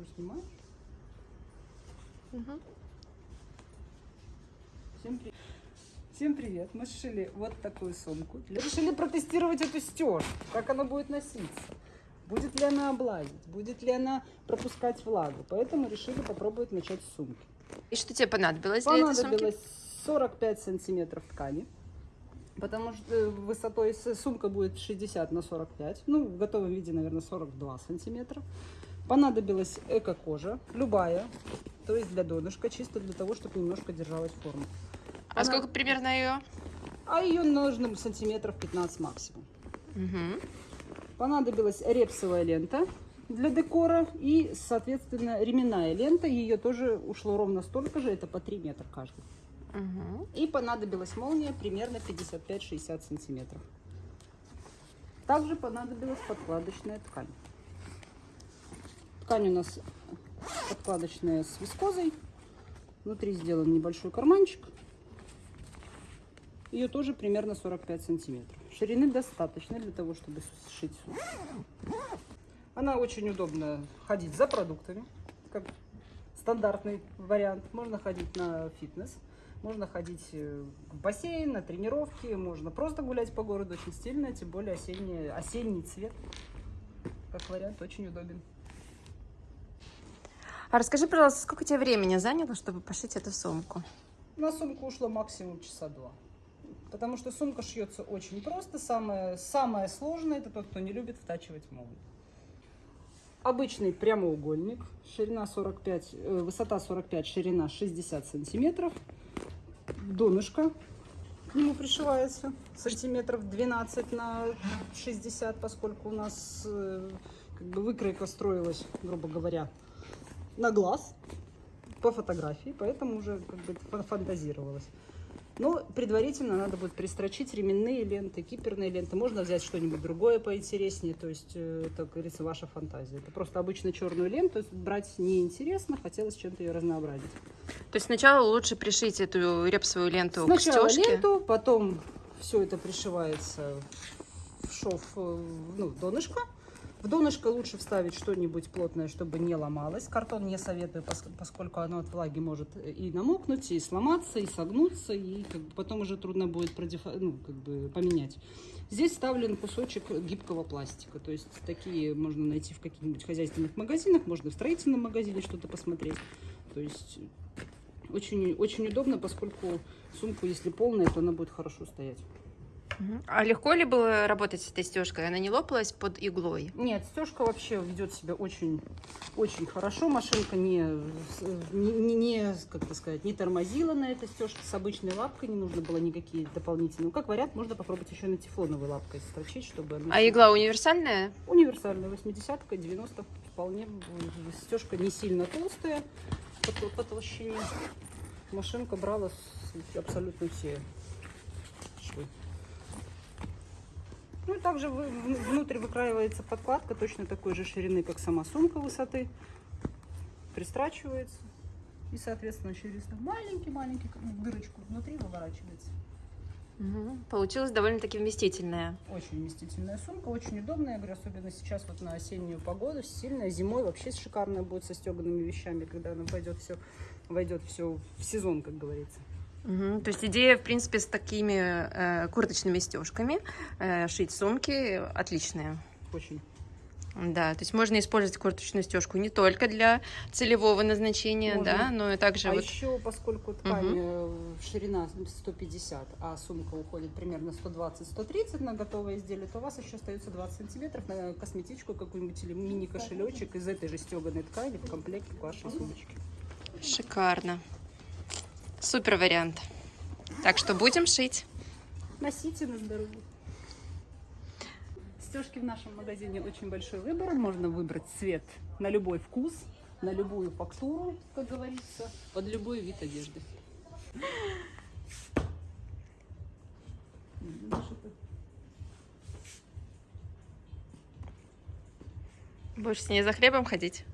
уже снимаешь? Мгм. Всем, при- Всем привет! Мы сшили вот такую сумку. Решили протестировать эту стежку, как она будет носиться. Будет ли она облазить, будет ли она пропускать влагу. Поэтому решили попробовать начать с сумки. И что тебе понадобилось для этой сумки? Понадобилось 45 сантиметров ткани. Потому что э, высотой сумка будет 60 на 45. Ну, в готовом виде, наверное, 42 сантиметра. Понадобилась эко-кожа, любая. То есть для донышка, чисто для того, чтобы немножко держалась форма. А Она- сколько примерно ее? А ее нужно сантиметров 15 максимум. Угу. Понадобилась репсовая лента для декора и, соответственно, ременная лента. Ее тоже ушло ровно столько же, это по 3 метра каждый. Угу. И понадобилась молния примерно 55-60 сантиметров. Также понадобилась подкладочная ткань. Ткань у нас подкладочная с вискозой. Внутри сделан небольшой карманчик. Ее тоже примерно 45 сантиметров. Ширины достаточно для того, чтобы сшить. Она очень удобно ходить за продуктами, как стандартный вариант. Можно ходить на фитнес, можно ходить э, в бассейн, на тренировки, можно просто гулять по городу. Очень стильно, тем более осенний, осенний цвет. Как вариант, очень удобен. А расскажи, пожалуйста, сколько тебе времени заняло, чтобы пошить эту сумку? На сумку ушло максимум часа два. Потому что сумка шьется очень просто. Самое, самое сложное это тот, кто не любит втачивать молнию. Обычный прямоугольник, ширина 45, э, высота 45, ширина 60 сантиметров. Донышко к нему пришивается сантиметров 12 на 60, поскольку у нас э, как бы выкройка строилась, грубо говоря, на глаз по фотографии, поэтому уже как бы фан- фантазировалось. Но предварительно надо будет пристрочить ременные ленты, киперные ленты. Можно взять что-нибудь другое поинтереснее, то есть э, это, как говорится, ваша фантазия. Это просто обычно черную ленту брать неинтересно, хотелось чем-то ее разнообразить. То есть сначала лучше пришить эту репсовую ленту Сначала к стежке. ленту, потом все это пришивается в шов, э, ну, донышко. В донышко лучше вставить что-нибудь плотное, чтобы не ломалось. Картон не советую, пос- поскольку оно от влаги может и намокнуть, и сломаться, и согнуться, и как бы потом уже трудно будет продефа- ну, как бы поменять. Здесь вставлен кусочек гибкого пластика. То есть такие можно найти в каких-нибудь хозяйственных магазинах, можно в строительном магазине что-то посмотреть. То есть очень, очень удобно, поскольку сумку, если полная, то она будет хорошо стоять. А легко ли было работать с этой стежкой? Она не лопалась под иглой? Нет, стежка вообще ведет себя очень, очень хорошо. Машинка не, не, не- как сказать, не тормозила на этой стежке. С обычной лапкой не нужно было никакие дополнительные. Ну, как вариант, можно попробовать еще на тефлоновой лапкой строчить, чтобы... она- А игла универсальная? Универсальная, 80-ка, 90 вполне. Стежка не сильно толстая по, по толщине. Машинка брала абсолютно все швы. Ну и также внутрь выкраивается подкладка точно такой же ширины, как сама сумка высоты. Пристрачивается. И, соответственно, через маленький-маленький бы дырочку внутри выворачивается. Мгм. Получилась довольно-таки вместительная. Очень вместительная сумка, очень удобная, я говорю, особенно сейчас вот на осеннюю погоду, сильная, зимой вообще шикарная будет со стеганными вещами, когда она войдет все, войдет все в сезон, как говорится. Мгм. То есть идея, в принципе, с такими э, курточными стежками э, шить сумки отличная. Очень. Да, то есть можно использовать курточную стежку не только для целевого назначения, Можно. да, но и также а вот еще, поскольку ткань э, ширина 150, а сумка уходит примерно 120-130 на готовое изделие, то у вас еще остается 20 сантиметров на косметичку какую-нибудь или мини-кошелечек из этой же стеганой ткани в комплекте к вашей сумочке. шикарно. Супер вариант. Так что будем шить. Носите на здоровье. Стежки в нашем магазине очень большой выбор. Можно выбрать цвет на любой вкус, на любую фактуру, как говорится, под любой вид одежды. Будешь с ней за хлебом ходить?